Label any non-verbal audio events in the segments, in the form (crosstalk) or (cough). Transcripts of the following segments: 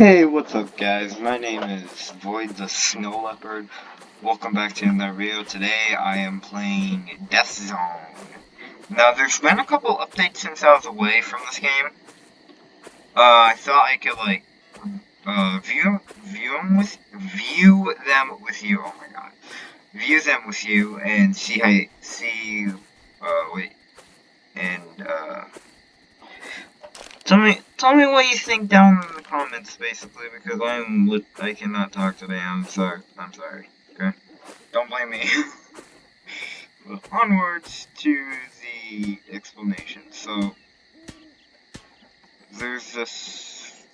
Hey, what's up guys? My name is Void the Snow Leopard. Welcome back to another video. Today I am playing Death Zone. Now there's been a couple updates since I was away from this game. Uh, I thought I could like, uh, view, view them with, view them with you, oh my god. View them with you and see how, you, see, uh, wait, and, uh, Tell me, tell me what you think down in the comments, basically, because I'm I cannot talk today. I'm sorry. I'm sorry. Okay, don't blame me. (laughs) but onwards to the explanation. So there's this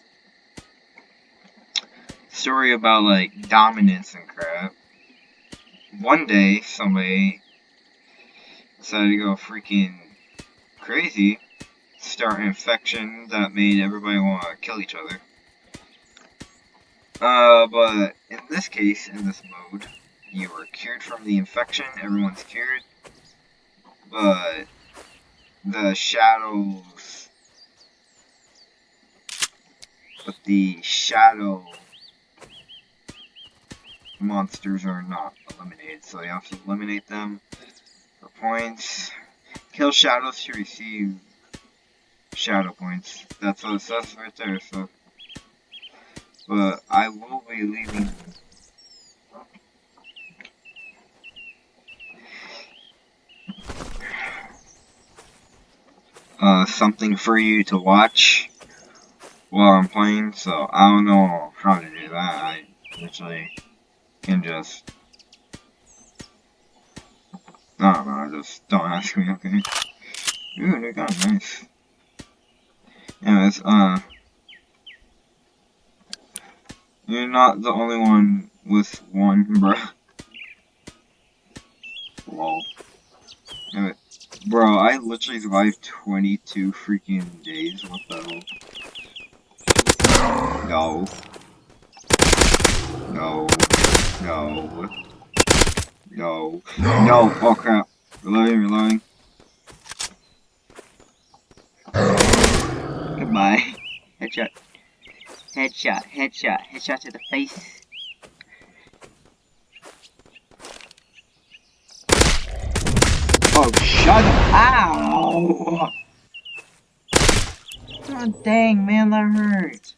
story about like dominance and crap. One day, somebody decided to go freaking crazy start an infection that made everybody want to kill each other. Uh, but in this case, in this mode, you are cured from the infection, everyone's cured, but the shadows, but the shadow monsters are not eliminated, so you have to eliminate them for points. Kill shadows to receive shadow points. That's what it says right there, so. But I will be leaving. Uh, something for you to watch while I'm playing, so I don't know how to do that. I literally can just. I don't know, just don't ask me, okay? Ooh, they got nice. Anyways, uh, you're not the only one with one, bruh. Lol. Anyway, bro, I literally survived 22 freaking days. What the hell? No. No. No. No. No. Oh crap. Reloading, reloading. Goodbye. (laughs) Headshot. Headshot, headshot, headshot to the face. Oh, shut up. Ow! Oh, dang, man, that hurt.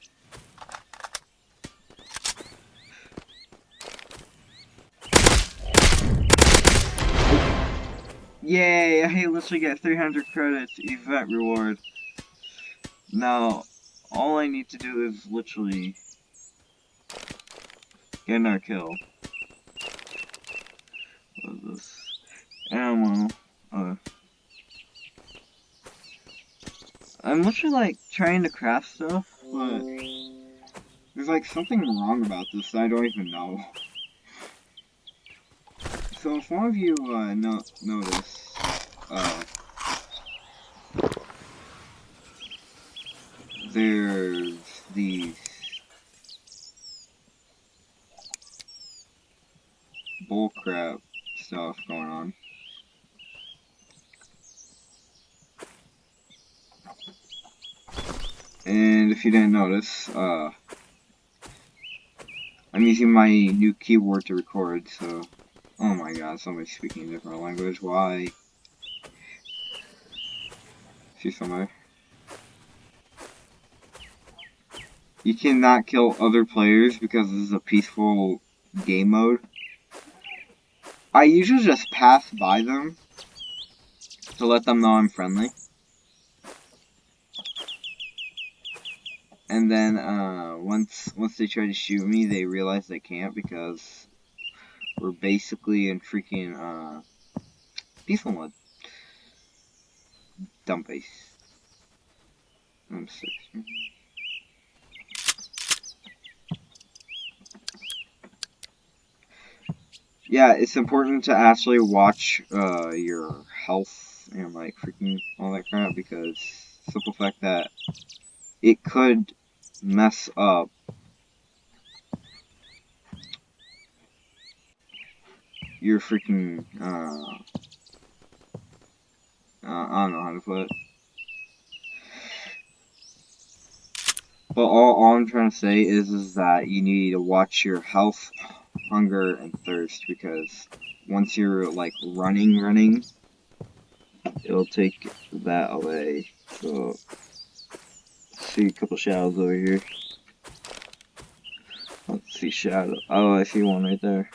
Yay, I literally get 300 credits event reward. Now, all I need to do is literally get another kill. What is this? Ammo. I'm literally like trying to craft stuff, but there's like something wrong about this I don't even know. So if one of you uh, no notice, uh, there's these bullcrap stuff going on. And if you didn't notice, uh, I'm using my new keyboard to record, so, oh my god, somebody's speaking a different language, why? See somebody? You cannot kill other players because this is a peaceful game mode. I usually just pass by them to let them know I'm friendly. And then uh, once once they try to shoot me, they realize they can't because we're basically in freaking uh, peaceful mode. Dumb face. I'm. Yeah, it's important to actually watch uh, your health and like freaking all that crap because simple fact that it could mess up your freaking uh, uh, I don't know how to put it. But all, all I'm trying to say is, is that you need to watch your health, hunger, and thirst because once you're like running, running, it'll take that away. So, see a couple shadows over here. Let's see shadow. Oh, I see one right there.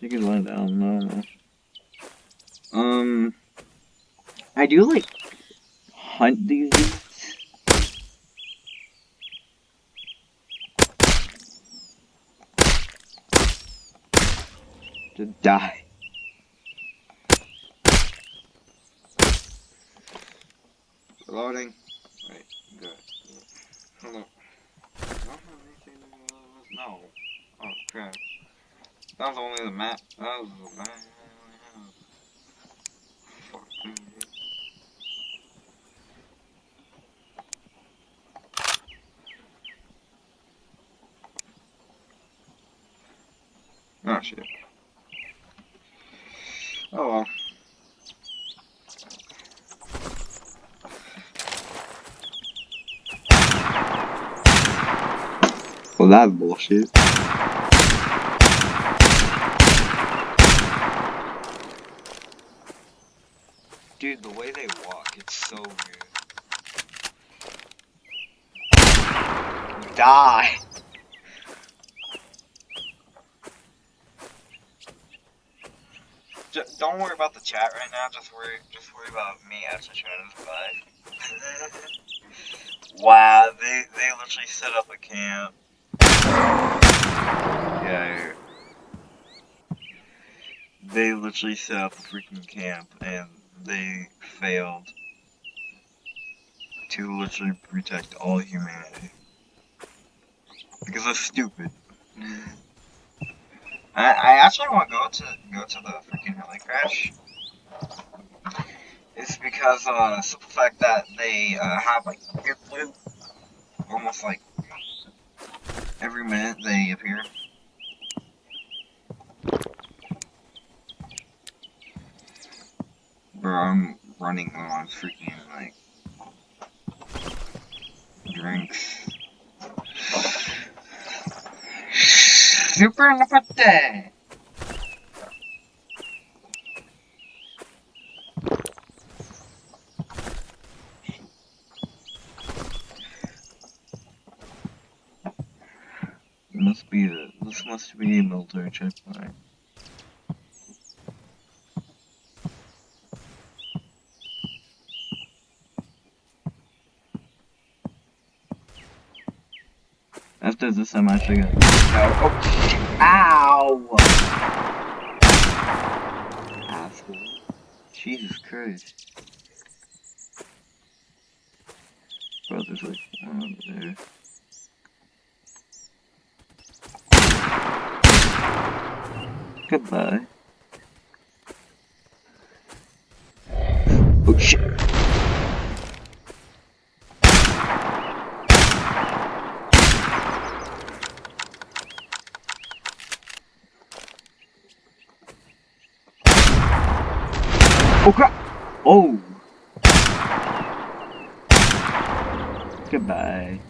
You can lie down. No, no. Um, I do like hunt these. To die. Loading. Wait, good. Hello. No. Oh crap. That was only the map. That was the map. Oh shit. Well, that's bullshit. Dude, the way they walk, it's so weird. Die! Just, don't worry about the chat right now, just worry just worry about me actually trying to survive. (laughs) wow, they they literally set up a camp. Yeah, they literally set up a freaking camp and they failed to literally protect all humanity. Because they're stupid. I, I actually want to go to go to the freaking heli crash. It's because uh, simple fact that they uh, have like almost like every minute they appear. Bro, I'm running on freaking like drinks. Super Napate! Must be this must be a military checkpoint. After this, I'm actually gonna. Oh, ow! Asshole. Jesus Christ. Bro, there's like um, there. Goodbye. Oh shit. Oh crap! Oh! Goodbye.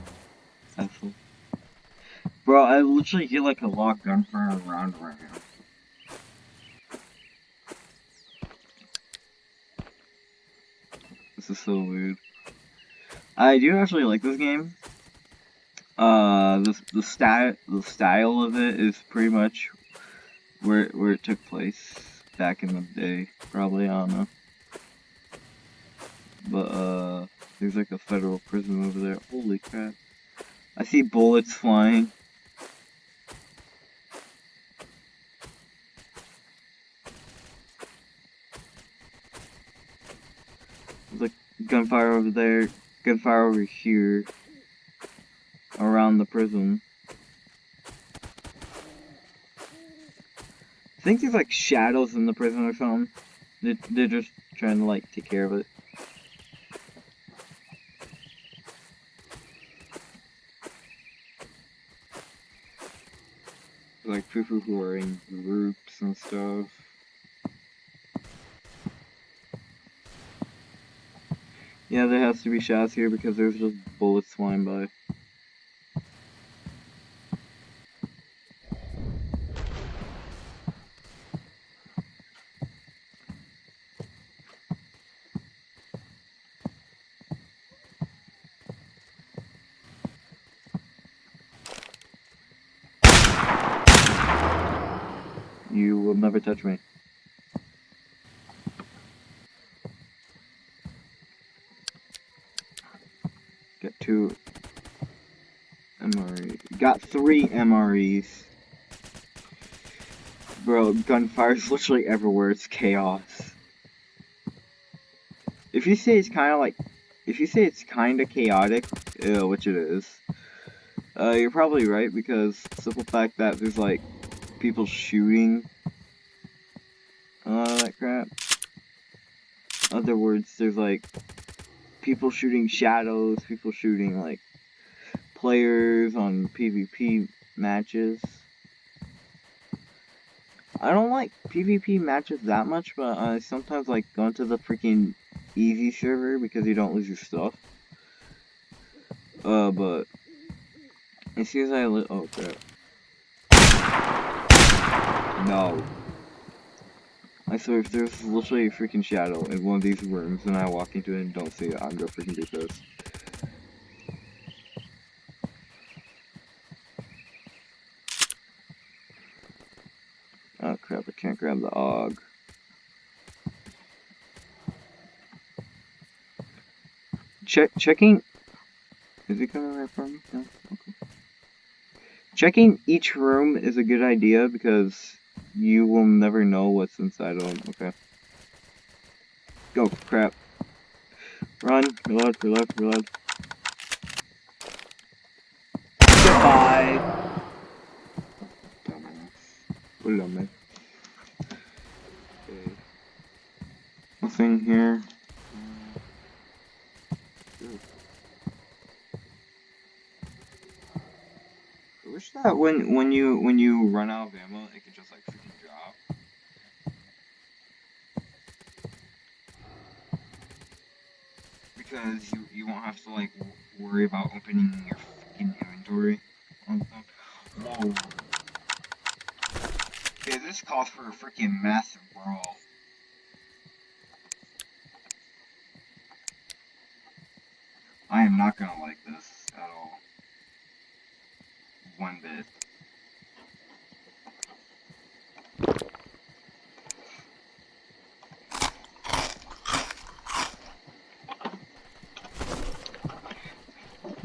Bro, I literally get like a locked lock gunfire around right now. Is so weird. I do actually like this game. Uh, the the style the style of it is pretty much where where it took place back in the day. Probably, I don't know. But, uh, there's like a federal prison over there. Holy crap. I see bullets flying. There's like gunfire over there, gunfire over here, around the prison. I think there's like shadows in the prison or something. They're, they're just trying to like take care of it. Like people who are in groups and stuff. Yeah, there has to be shots here because there's just bullets flying by. You will never touch me. Get two MRE. Got three MREs. Bro, gunfire's (laughs) literally everywhere. It's chaos. If you say it's kind of like, if you say it's kind of chaotic, uh, which it is, uh, you're probably right because simple fact that there's like people shooting, all that crap. Other words, there's like people shooting shadows, people shooting like players on PvP matches. I don't like PvP matches that much, but I sometimes like going to the freaking easy server because you don't lose your stuff. Uh, but as soon as I li- oh crap. No. I swear if there's literally a freaking shadow in one of these rooms and I walk into it and don't see it, I'm gonna freaking be this. Oh crap, I can't grab the AUG. Check checking is it coming right for me? No? Okay. Checking each room is a good idea because you will never know what's inside of them. Okay. Go, crap. Run, reload, reload, reload. Goodbye! Put it on me. Okay. Nothing here. I wish that when when you when you run out of ammo, it could just like freaking drop. Because you you won't have to like worry about opening your freaking inventory. Whoa. Okay, oh. this calls for a freaking massive brawl. I am not gonna like this at all. One bit.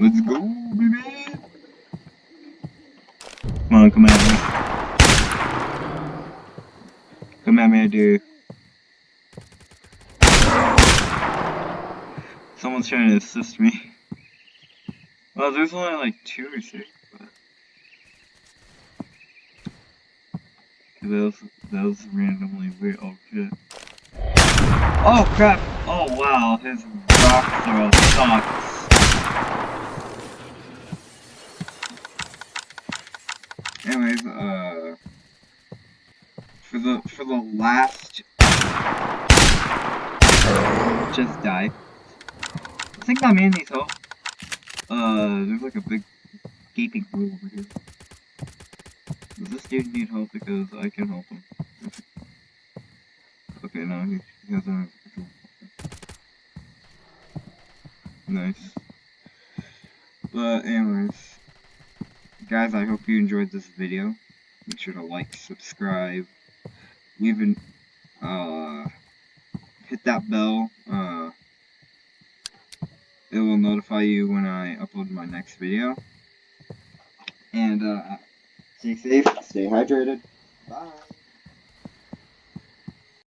Let's go, baby! Come on, come at me. Come at me, dude. Someone's trying to assist me. Well, there's only like two or six, but... That was, that was randomly weird. Oh shit. Oh crap! Oh wow, his rock throw sucks. Anyways, uh... For the, for the last... Just die. I think that man needs help. Uh, there's like a big gaping hole over here. Does this dude need help? Because I can help him. Okay, no, he, he hasn't. Nice. But anyways, guys, I hope you enjoyed this video. Make sure to like, subscribe, leave an, uh, hit that bell. Uh, it will notify you when I upload my next video. And, uh, stay safe, stay hydrated. Bye.